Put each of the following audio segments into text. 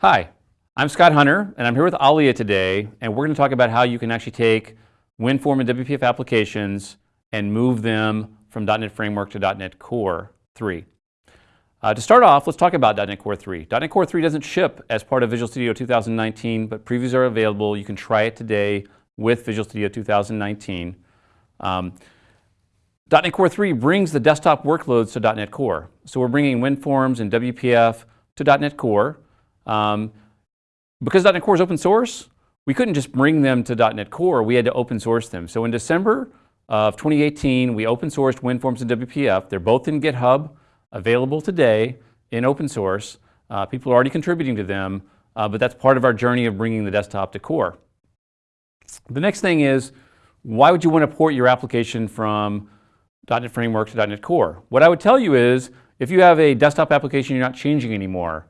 Hi, I'm Scott Hunter, and I'm here with Alia today, and we're going to talk about how you can actually take WinForm and WPF applications and move them from .NET Framework to .NET Core 3. Uh, to start off, let's talk about .NET Core 3. .NET Core 3 doesn't ship as part of Visual Studio 2019, but previews are available. You can try it today with Visual Studio 2019. Um, .NET Core 3 brings the desktop workloads to .NET Core. So we're bringing WinForms and WPF to .NET Core. Um, because .NET Core is open source, we couldn't just bring them to .NET Core, we had to open source them. So in December of 2018, we open sourced WinForms and WPF. They're both in GitHub, available today in open source. Uh, people are already contributing to them, uh, but that's part of our journey of bringing the desktop to core. The next thing is, why would you want to port your application from .NET Framework to .NET Core? What I would tell you is, if you have a desktop application you're not changing anymore,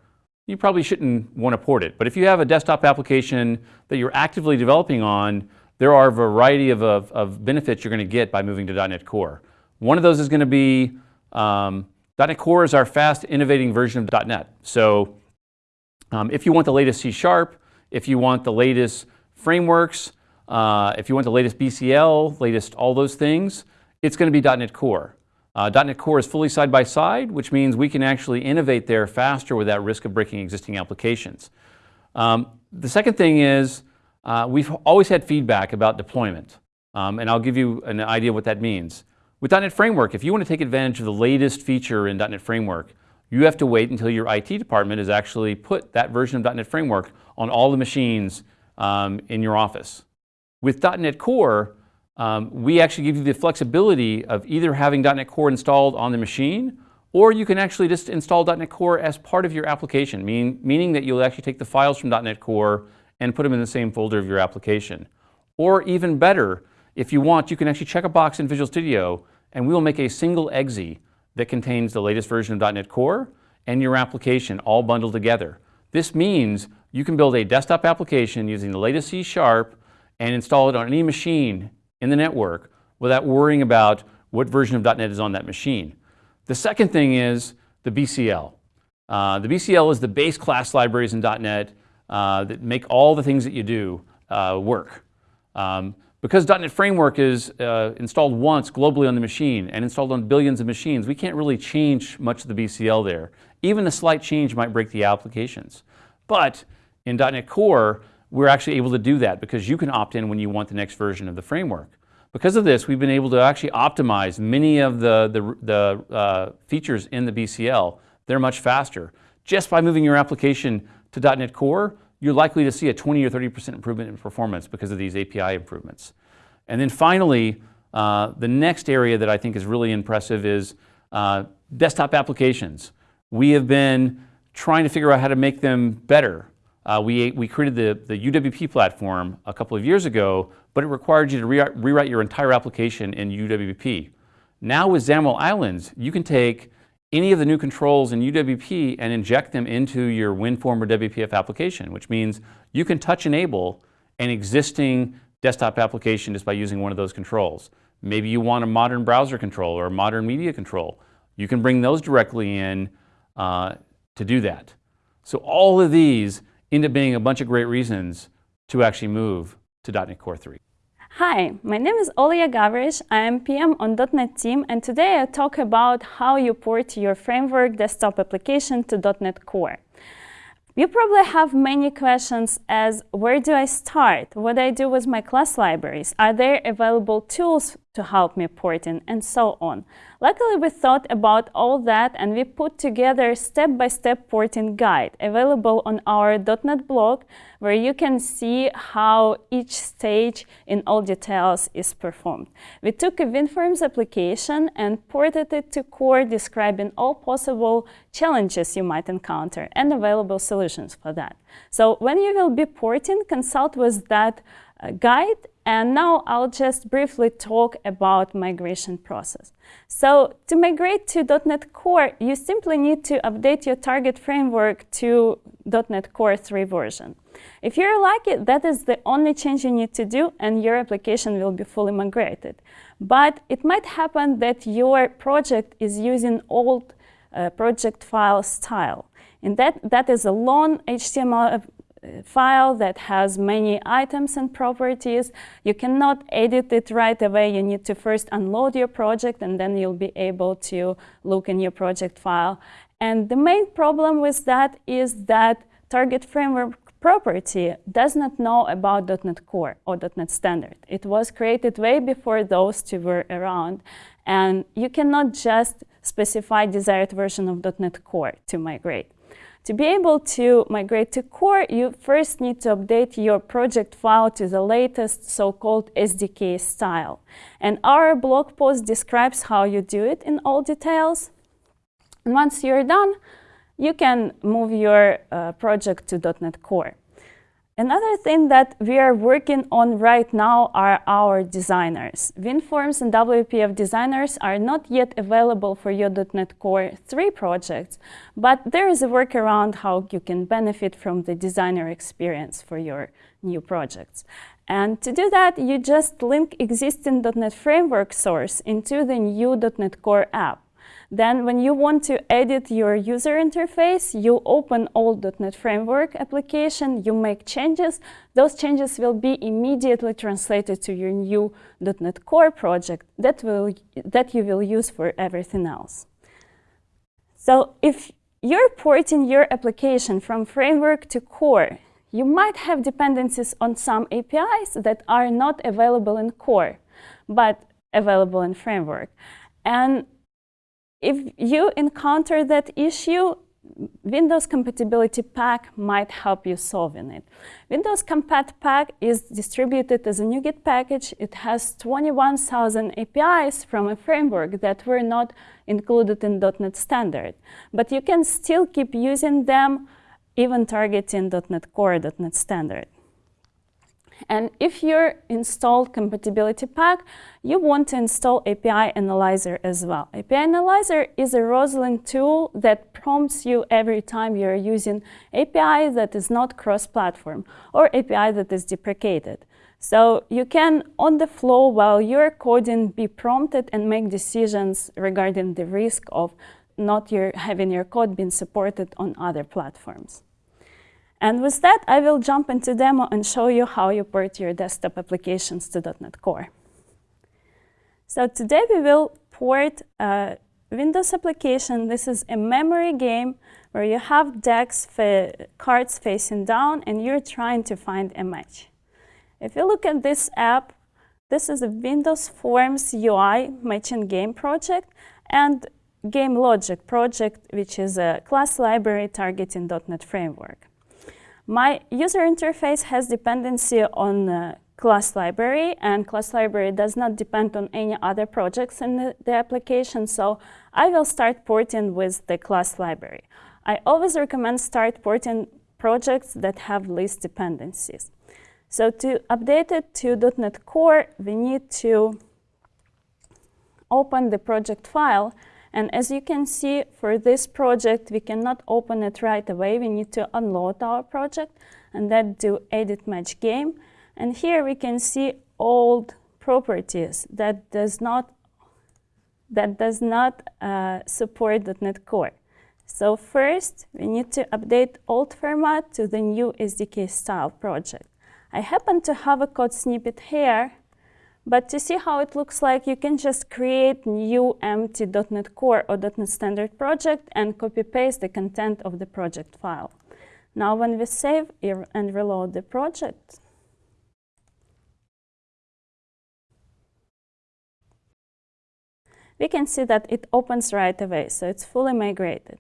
you probably shouldn't want to port it. But if you have a desktop application that you're actively developing on, there are a variety of, of, of benefits you're going to get by moving to .NET Core. One of those is going to be um, .NET Core is our fast innovating version of .NET. So um, if you want the latest C Sharp, if you want the latest frameworks, uh, if you want the latest BCL, latest all those things, it's going to be .NET Core. Uh, .NET Core is fully side-by-side, -side, which means we can actually innovate there faster without risk of breaking existing applications. Um, the second thing is uh, we've always had feedback about deployment, um, and I'll give you an idea what that means. With .NET Framework, if you want to take advantage of the latest feature in .NET Framework, you have to wait until your IT department has actually put that version of .NET Framework on all the machines um, in your office. With .NET Core, um, we actually give you the flexibility of either having .NET Core installed on the machine, or you can actually just install .NET Core as part of your application, mean, meaning that you'll actually take the files from .NET Core and put them in the same folder of your application. Or even better, if you want, you can actually check a box in Visual Studio and we will make a single exe that contains the latest version of .NET Core and your application all bundled together. This means you can build a desktop application using the latest C Sharp and install it on any machine in the network without worrying about what version of .NET is on that machine. The second thing is the BCL. Uh, the BCL is the base class libraries in .NET uh, that make all the things that you do uh, work. Um, because .NET Framework is uh, installed once globally on the machine and installed on billions of machines, we can't really change much of the BCL there. Even a slight change might break the applications. But in .NET Core, we're actually able to do that because you can opt in when you want the next version of the framework. Because of this, we've been able to actually optimize many of the, the, the uh, features in the BCL. They're much faster. Just by moving your application to .NET Core, you're likely to see a 20 or 30% improvement in performance because of these API improvements. And then finally, uh, the next area that I think is really impressive is uh, desktop applications. We have been trying to figure out how to make them better. Uh, we, we created the, the UWP platform a couple of years ago, but it required you to re rewrite your entire application in UWP. Now with XAML Islands, you can take any of the new controls in UWP and inject them into your WinForm or WPF application, which means you can touch enable an existing desktop application just by using one of those controls. Maybe you want a modern browser control or a modern media control. You can bring those directly in uh, to do that. So all of these up being a bunch of great reasons to actually move to .NET Core 3. Hi, my name is Olia Gavrysh. I am PM on .NET team and today I talk about how you port your framework desktop application to .NET Core. You probably have many questions as where do I start? What do I do with my class libraries? Are there available tools to help me porting and so on. Luckily, we thought about all that and we put together a step-by-step -step porting guide available on our .NET blog where you can see how each stage in all details is performed. We took a WinForms application and ported it to core describing all possible challenges you might encounter and available solutions for that. So when you will be porting, consult with that uh, guide and now I'll just briefly talk about migration process. So to migrate to .NET Core, you simply need to update your target framework to .NET Core 3 version. If you're lucky, that is the only change you need to do and your application will be fully migrated. But it might happen that your project is using old uh, project file style. In that, that is a long HTML file that has many items and properties. You cannot edit it right away. You need to first unload your project and then you'll be able to look in your project file. And the main problem with that is that target framework property does not know about .NET Core or .NET Standard. It was created way before those two were around. And you cannot just specify desired version of .NET Core to migrate. To be able to migrate to core, you first need to update your project file to the latest so-called SDK style. And our blog post describes how you do it in all details. And once you're done, you can move your uh, project to .NET Core. Another thing that we are working on right now are our designers. WinForms and WPF designers are not yet available for your .NET Core 3 projects, but there is a workaround how you can benefit from the designer experience for your new projects. And to do that, you just link existing .NET Framework source into the new .NET Core app. Then when you want to edit your user interface, you open old.NET Framework application, you make changes. Those changes will be immediately translated to your new .NET Core project that, will, that you will use for everything else. So if you're porting your application from framework to core, you might have dependencies on some APIs that are not available in core, but available in framework. And if you encounter that issue, Windows Compatibility Pack might help you solving it. Windows Compat Pack is distributed as a NuGet package. It has 21,000 APIs from a framework that were not included in .NET Standard. But you can still keep using them, even targeting .NET Core, .NET Standard. And if you're installed compatibility pack, you want to install API Analyzer as well. API Analyzer is a Roslyn tool that prompts you every time you're using API that is not cross-platform or API that is deprecated. So you can, on the flow, while you're coding, be prompted and make decisions regarding the risk of not your, having your code being supported on other platforms. And with that, I will jump into demo and show you how you port your desktop applications to .NET Core. So today we will port a Windows application. This is a memory game where you have decks, fa cards facing down, and you're trying to find a match. If you look at this app, this is a Windows Forms UI matching game project and Game Logic project, which is a class library targeting .NET Framework. My user interface has dependency on uh, class library, and class library does not depend on any other projects in the, the, application, so I will start porting with the class library. I always recommend start porting projects that have least dependencies. So to update it to .NET Core, we need to open the project file and as you can see, for this project, we cannot open it right away. We need to unload our project and then do edit match game. And here we can see old properties that does not that does not uh, support .NET Core. So first, we need to update old format to the new SDK style project. I happen to have a code snippet here but to see how it looks like, you can just create new empty .NET Core or .NET Standard project and copy-paste the content of the project file. Now when we save and reload the project, we can see that it opens right away, so it's fully migrated.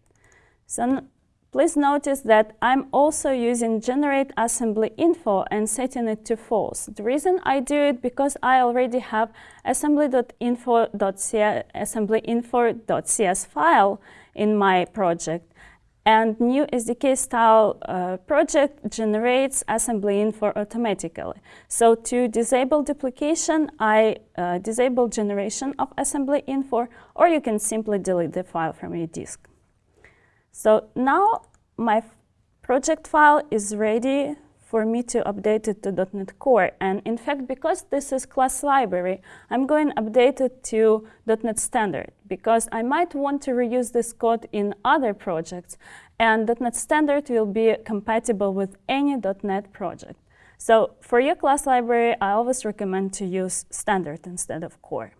So Please notice that I'm also using generate assembly info and setting it to false. The reason I do it because I already have assembly.info.cs file in my project. And new SDK style uh, project generates assembly info automatically. So to disable duplication, I uh, disable generation of assembly info, or you can simply delete the file from your disk. So now my project file is ready for me to update it to .NET Core. And in fact, because this is class library, I'm going to update it to .NET Standard because I might want to reuse this code in other projects. And .NET Standard will be compatible with any .NET project. So for your class library, I always recommend to use Standard instead of Core.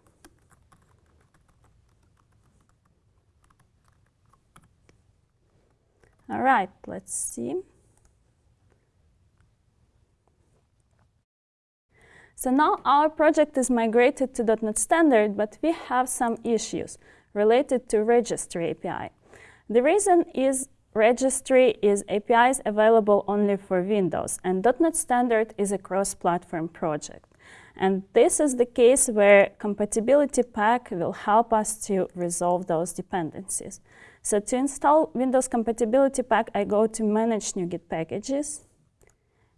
All right, let's see. So now our project is migrated to .NET Standard, but we have some issues related to registry API. The reason is registry is APIs available only for Windows, and .NET Standard is a cross-platform project. And this is the case where compatibility pack will help us to resolve those dependencies. So to install Windows Compatibility Pack, I go to Manage NuGet Packages,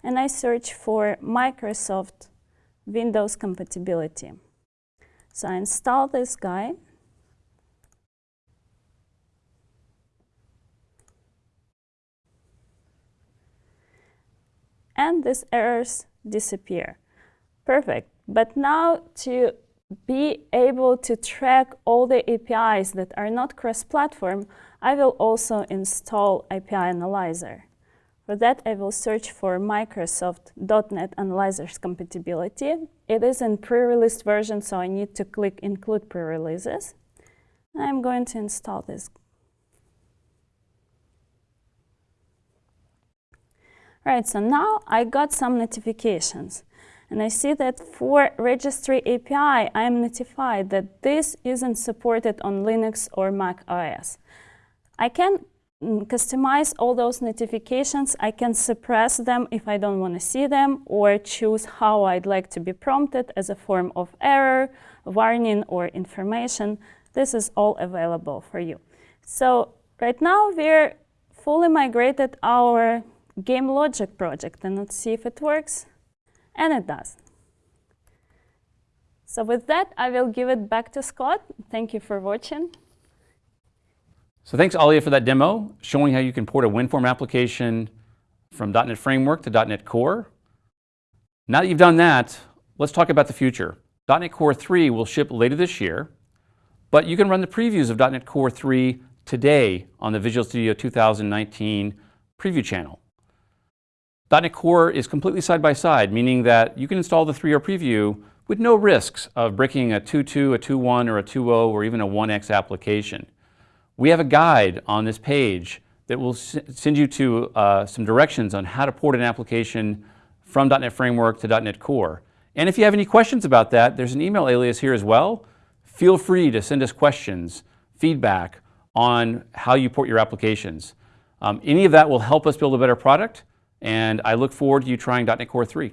and I search for Microsoft Windows Compatibility. So I install this guy. And these errors disappear. Perfect. But now to be able to track all the APIs that are not cross-platform, I will also install API Analyzer. For that, I will search for Microsoft.NET Analyzer's compatibility. It is in pre-released version, so I need to click Include Pre-releases. I'm going to install this. Right, so now I got some notifications. And I see that for registry API, I'm notified that this isn't supported on Linux or Mac OS. I can mm, customize all those notifications. I can suppress them if I don't want to see them or choose how I'd like to be prompted as a form of error, warning, or information. This is all available for you. So right now we're fully migrated our game logic project and let's see if it works. And it does. So with that, I will give it back to Scott. Thank you for watching. So thanks, Alia, for that demo, showing how you can port a WinForm application from .NET Framework to .NET Core. Now that you've done that, let's talk about the future. .NET Core 3 will ship later this year, but you can run the previews of .NET Core 3 today on the Visual Studio 2019 preview channel. .NET Core is completely side-by-side, -side, meaning that you can install the 3.0 preview with no risks of breaking a 2.2, a 2.1, or a 2.0, or even a 1x application. We have a guide on this page that will send you to uh, some directions on how to port an application from .NET Framework to .NET Core. And if you have any questions about that, there's an email alias here as well. Feel free to send us questions, feedback on how you port your applications. Um, any of that will help us build a better product and I look forward to you trying .NET Core 3.